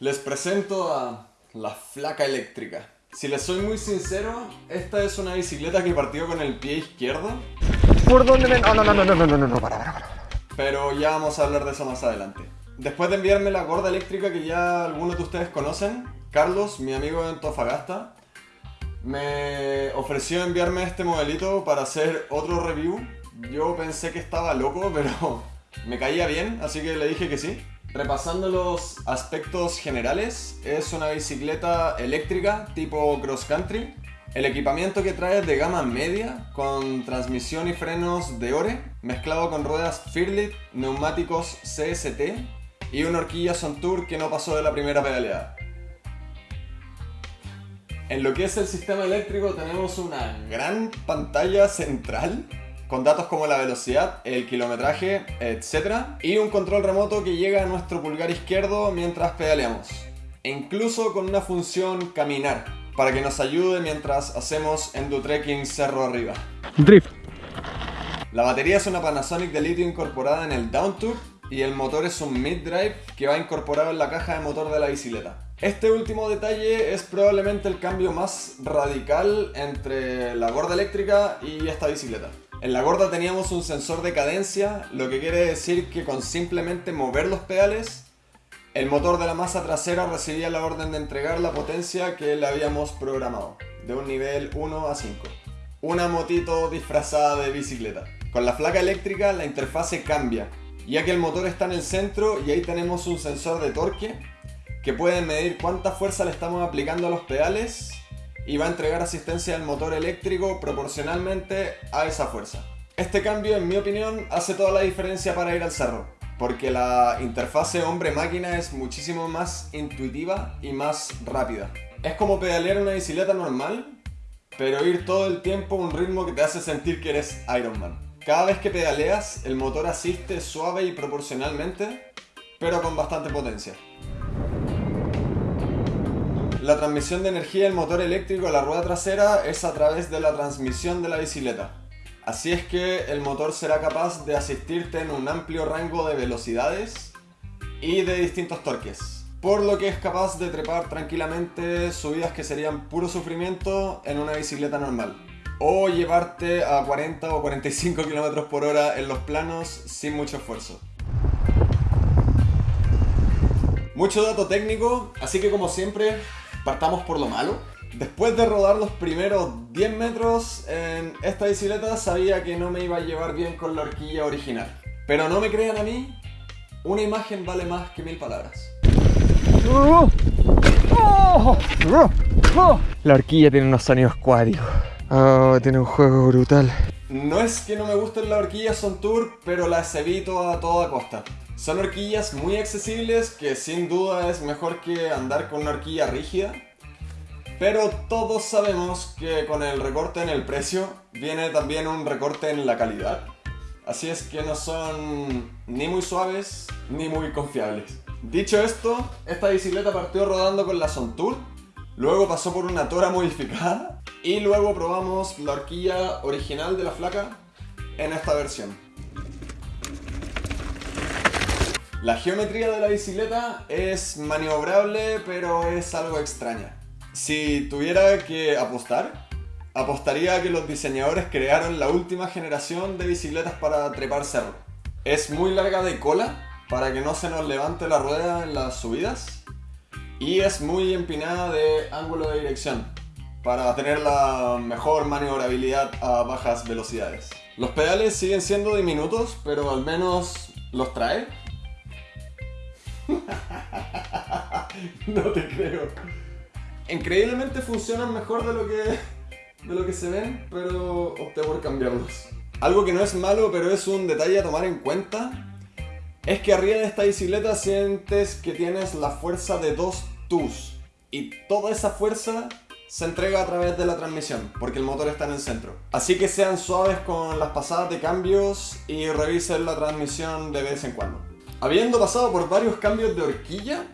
Les presento a la flaca eléctrica. Si les soy muy sincero, esta es una bicicleta que partió con el pie izquierdo. ¿Por dónde me.? No, no, no, no, no, no, no, no, para, para, para. Pero ya vamos a hablar de eso más adelante. Después de enviarme la gorda eléctrica que ya algunos de ustedes conocen, Carlos, mi amigo de Antofagasta, me ofreció enviarme este modelito para hacer otro review. Yo pensé que estaba loco, pero me caía bien, así que le dije que sí. Repasando los aspectos generales, es una bicicleta eléctrica tipo cross country. El equipamiento que trae es de gama media, con transmisión y frenos de Ore, mezclado con ruedas Firlit, neumáticos CST y una horquilla Sontour que no pasó de la primera pedaleada. En lo que es el sistema eléctrico tenemos una gran pantalla central con datos como la velocidad, el kilometraje, etc. Y un control remoto que llega a nuestro pulgar izquierdo mientras pedaleamos. E incluso con una función caminar, para que nos ayude mientras hacemos endotrekking cerro arriba. Drift. La batería es una Panasonic de litio incorporada en el Downtube y el motor es un mid-drive que va incorporado en la caja de motor de la bicicleta. Este último detalle es probablemente el cambio más radical entre la gorda eléctrica y esta bicicleta. En la gorda teníamos un sensor de cadencia, lo que quiere decir que con simplemente mover los pedales, el motor de la masa trasera recibía la orden de entregar la potencia que le habíamos programado, de un nivel 1 a 5. Una motito disfrazada de bicicleta. Con la flaca eléctrica la interfase cambia, ya que el motor está en el centro y ahí tenemos un sensor de torque que puede medir cuánta fuerza le estamos aplicando a los pedales y va a entregar asistencia al motor eléctrico proporcionalmente a esa fuerza. Este cambio, en mi opinión, hace toda la diferencia para ir al cerro, porque la interfase hombre-máquina es muchísimo más intuitiva y más rápida. Es como pedalear una bicicleta normal, pero ir todo el tiempo a un ritmo que te hace sentir que eres Iron Man. Cada vez que pedaleas, el motor asiste suave y proporcionalmente, pero con bastante potencia. La transmisión de energía del motor eléctrico a la rueda trasera es a través de la transmisión de la bicicleta. Así es que el motor será capaz de asistirte en un amplio rango de velocidades y de distintos torques. Por lo que es capaz de trepar tranquilamente subidas que serían puro sufrimiento en una bicicleta normal. O llevarte a 40 o 45 km por hora en los planos sin mucho esfuerzo. Mucho dato técnico, así que como siempre, partamos por lo malo. Después de rodar los primeros 10 metros en esta bicicleta, sabía que no me iba a llevar bien con la horquilla original. Pero no me crean a mí, una imagen vale más que mil palabras. La horquilla tiene unos sonidos cuádricos. Oh, tiene un juego brutal. No es que no me gusten las horquillas son tour, pero las evito a toda costa. Son horquillas muy accesibles que sin duda es mejor que andar con una horquilla rígida. Pero todos sabemos que con el recorte en el precio viene también un recorte en la calidad. Así es que no son ni muy suaves ni muy confiables. Dicho esto, esta bicicleta partió rodando con la Sontour, luego pasó por una Tora modificada y luego probamos la horquilla original de la flaca en esta versión. La geometría de la bicicleta es maniobrable, pero es algo extraña. Si tuviera que apostar, apostaría a que los diseñadores crearon la última generación de bicicletas para trepar cerro. Es muy larga de cola, para que no se nos levante la rueda en las subidas. Y es muy empinada de ángulo de dirección, para tener la mejor maniobrabilidad a bajas velocidades. Los pedales siguen siendo diminutos, pero al menos los trae no te creo. Increíblemente funcionan mejor de lo que, de lo que se ven, pero opté por cambiarlos. Algo que no es malo, pero es un detalle a tomar en cuenta, es que arriba de esta bicicleta sientes que tienes la fuerza de dos tus. Y toda esa fuerza se entrega a través de la transmisión, porque el motor está en el centro. Así que sean suaves con las pasadas de cambios y revisen la transmisión de vez en cuando. Habiendo pasado por varios cambios de horquilla,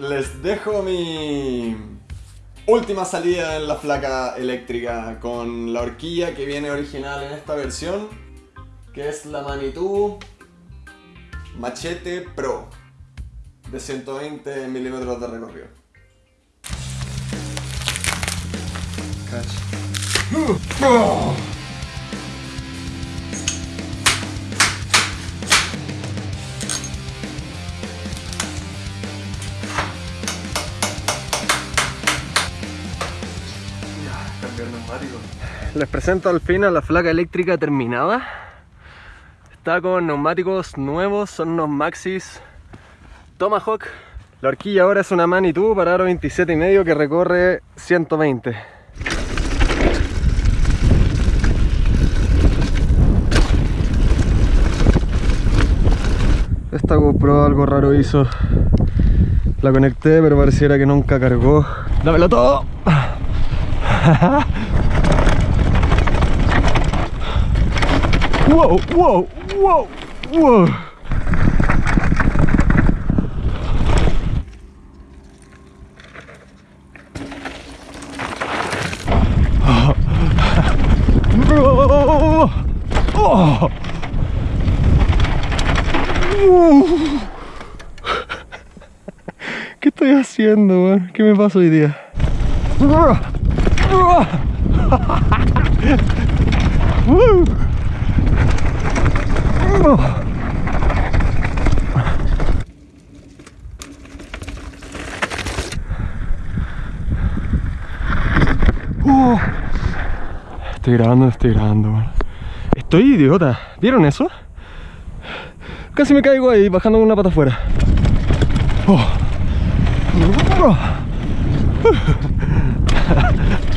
les dejo mi última salida en la flaca eléctrica con la horquilla que viene original en esta versión, que es la Manitou Machete Pro de 120 milímetros de recorrido. Les presento al fin a la flaca eléctrica terminada. Está con neumáticos nuevos, son unos Maxis Tomahawk. La horquilla ahora es una Manitou para aro 27 y medio que recorre 120. Esta GoPro algo raro hizo. La conecté pero pareciera que nunca cargó. ¡Dámelo todo! ¡Wow! ¡Wow! ¡Wow! ¡Wow! Oh. Uh. ¿Qué estoy haciendo, man? ¿Qué me pasa hoy día? Estoy grabando, estoy grabando. Estoy idiota. ¿Vieron eso? Casi me caigo ahí bajando una pata afuera. Oh.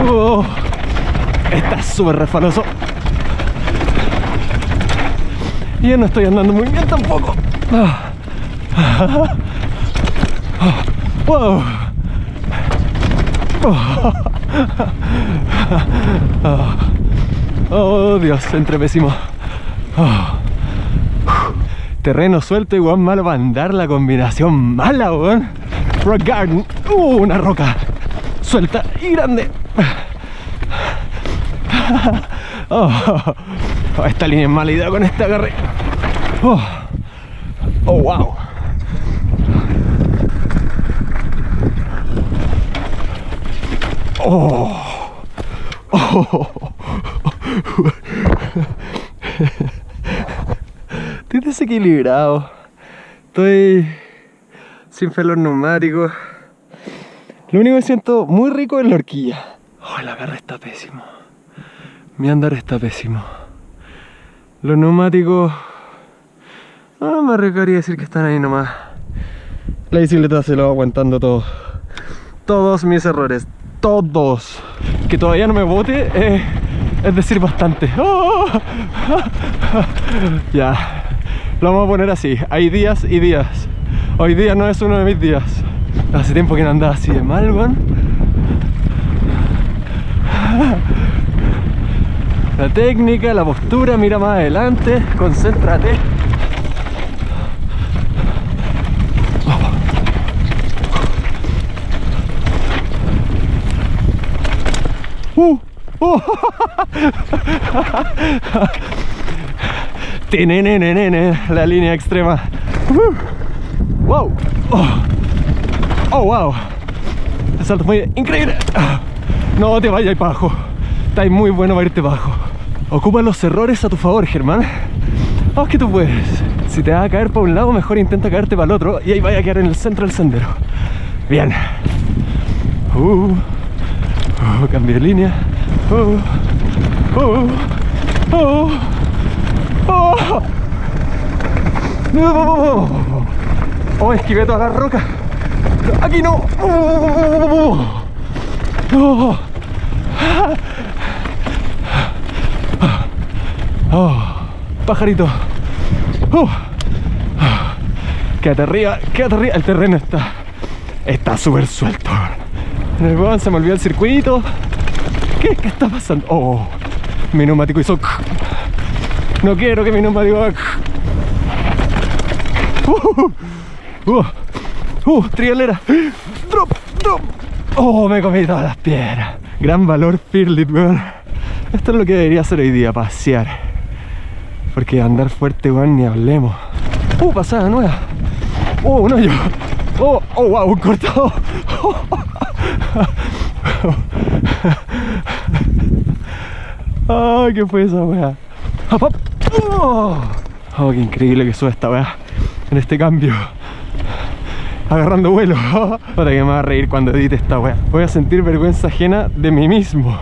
Oh, está súper refaloso. Y yo no estoy andando muy bien tampoco. Ah. Wow. Ah. Oh Dios, entre pésimo. Ah. Terreno suelto igual malo para andar la combinación mala, weón. Rock Garden. Uh, una roca. Suelta y grande. Oh, oh, esta línea es mala idea con este agarre. Oh, oh wow. Oh. Oh. Estoy desequilibrado. Estoy sin fe en los neumáticos. Lo único que siento muy rico es la horquilla. Oh, el agarre está pésimo. Mi andar está pésimo. Los neumáticos. No me arriesgaría decir que están ahí nomás. La bicicleta se lo va aguantando todo. Todos mis errores. Todos. Que todavía no me bote eh, es decir bastante. Ya. Lo vamos a poner así. Hay días y días. Hoy día no es uno de mis días. Hace tiempo que no andaba así de mal, weón. La técnica, la postura, mira más adelante, concéntrate. Uh, la línea extrema. Wow. Oh. oh, wow. El salto fue increíble. No te vayas abajo. Está muy bueno para irte abajo. Ocupa los errores a tu favor, Germán. Haz que tú puedes. Si te vas a caer para un lado, mejor intenta caerte para el otro y ahí vaya a quedar en el centro del sendero. Bien. Uh, uh, cambio de línea. Uh, uh, uh, uh. Oh, oh, esquivé toda la roca. Aquí no. Oh, oh. Oh, pajarito. Oh. Quédate arriba, quédate arriba. El terreno está. Está súper suelto. Se me olvidó el circuito. ¿Qué, ¿Qué está pasando? Oh, mi neumático hizo. No quiero que mi neumático haga. Uh, uh, Uh, trialera. Drop, drop. Oh, me comí todas las piedras. Gran valor Fearlit, weón. Esto es lo que debería hacer hoy día, pasear. Porque andar fuerte, weón, ni hablemos. Uh, pasada nueva. Oh, un hoyo. Oh, oh, wow, un cortado. Ay, ¿qué fue esa weá? Oh. oh, qué increíble que sube esta weá en este cambio. Agarrando vuelo. Para que me va a reír cuando edite esta weá. Voy a sentir vergüenza ajena de mí mismo.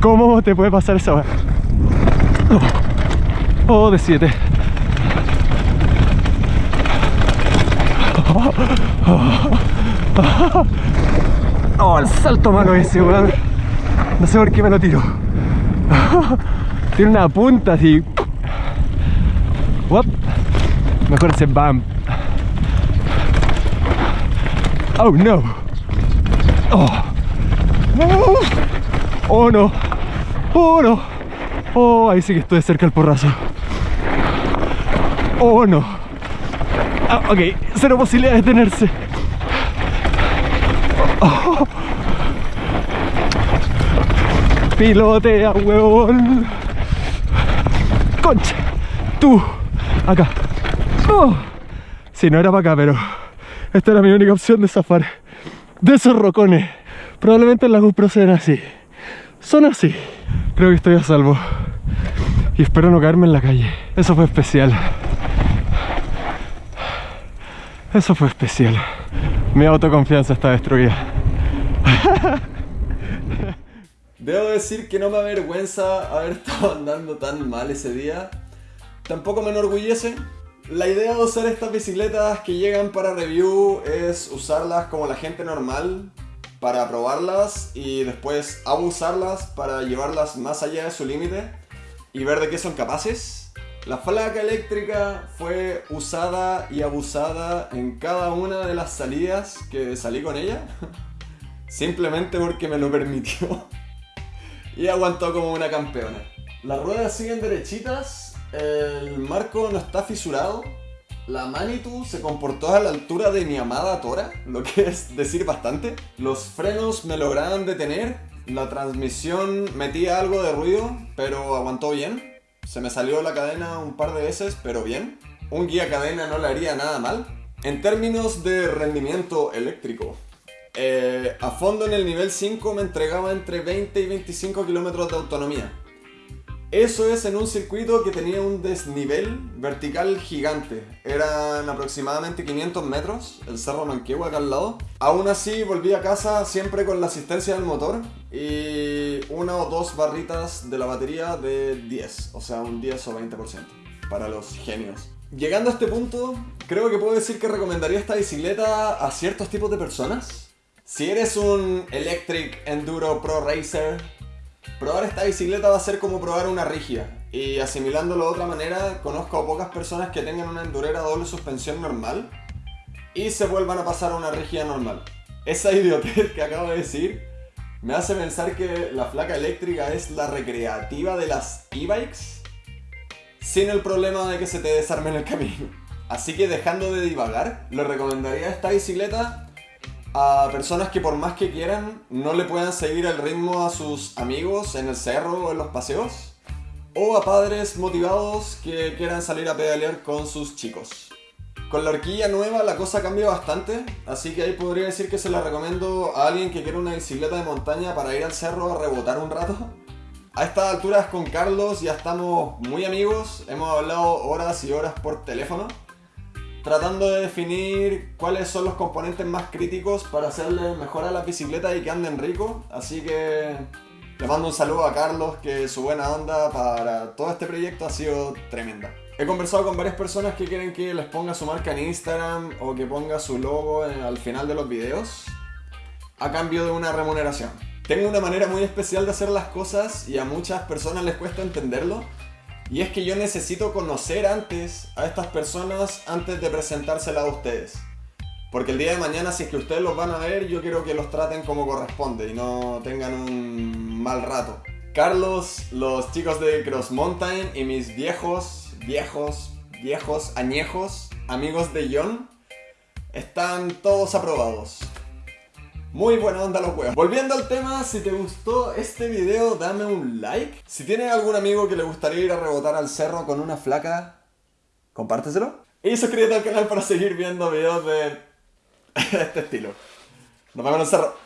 ¿Cómo te puede pasar esa weá? Oh, oh de 7. Oh, el salto malo ese, weón. No sé por qué me lo tiro. Tiene una punta así. Mejor ese bam. Oh no. Oh. Oh no. Oh no. Oh, ahí sí que estoy cerca del porrazo. Oh no. Ah, ok, cero posibilidad de detenerse. Oh. Pilotea, huevón. Concha. Tú. Acá. Oh. Si no era para acá, pero esta era mi única opción de zafar. De esos rocones. Probablemente las GoPro sean así. Son así. Creo que estoy a salvo. Y espero no caerme en la calle. Eso fue especial. Eso fue especial. Mi autoconfianza está destruida. Debo decir que no me avergüenza haber estado andando tan mal ese día. Tampoco me enorgullece. La idea de usar estas bicicletas que llegan para review es usarlas como la gente normal para probarlas y después abusarlas para llevarlas más allá de su límite y ver de qué son capaces. La flaca eléctrica fue usada y abusada en cada una de las salidas que salí con ella. Simplemente porque me lo permitió. Y aguantó como una campeona. Las ruedas siguen derechitas, el marco no está fisurado, la Manitou se comportó a la altura de mi amada Tora, lo que es decir bastante. Los frenos me lograron detener, la transmisión metía algo de ruido, pero aguantó bien. Se me salió la cadena un par de veces, pero bien. Un guía cadena no le haría nada mal. En términos de rendimiento eléctrico, eh, a fondo en el nivel 5 me entregaba entre 20 y 25 kilómetros de autonomía. Eso es en un circuito que tenía un desnivel vertical gigante. Eran aproximadamente 500 metros, el Cerro Manquehue acá al lado. Aún así volví a casa siempre con la asistencia del motor y una o dos barritas de la batería de 10, o sea un 10 o 20% para los genios. Llegando a este punto, creo que puedo decir que recomendaría esta bicicleta a ciertos tipos de personas. Si eres un Electric Enduro Pro Racer, Probar esta bicicleta va a ser como probar una rígida. Y asimilándolo de otra manera, conozco a pocas personas que tengan una endurera doble suspensión normal y se vuelvan a pasar a una rígida normal. Esa idiotez que acabo de decir me hace pensar que la flaca eléctrica es la recreativa de las e-bikes sin el problema de que se te desarme en el camino. Así que dejando de divagar, le recomendaría esta bicicleta a personas que por más que quieran no le puedan seguir el ritmo a sus amigos en el cerro o en los paseos. O a padres motivados que quieran salir a pedalear con sus chicos. Con la horquilla nueva la cosa cambia bastante, así que ahí podría decir que se la recomiendo a alguien que quiera una bicicleta de montaña para ir al cerro a rebotar un rato. A estas alturas con Carlos ya estamos muy amigos, hemos hablado horas y horas por teléfono tratando de definir cuáles son los componentes más críticos para hacerle mejor a la bicicleta y que anden rico. Así que le mando un saludo a Carlos, que su buena onda para todo este proyecto ha sido tremenda. He conversado con varias personas que quieren que les ponga su marca en Instagram o que ponga su logo al final de los videos a cambio de una remuneración. Tengo una manera muy especial de hacer las cosas y a muchas personas les cuesta entenderlo, y es que yo necesito conocer antes a estas personas antes de presentárselas a ustedes. Porque el día de mañana, si es que ustedes los van a ver, yo quiero que los traten como corresponde y no tengan un mal rato. Carlos, los chicos de Cross Mountain y mis viejos, viejos, viejos, añejos amigos de John están todos aprobados. Muy buena onda los huevos. Volviendo al tema, si te gustó este video, dame un like. Si tienes algún amigo que le gustaría ir a rebotar al cerro con una flaca, compárteselo. Y suscríbete al canal para seguir viendo videos de este estilo. Nos vemos en el cerro.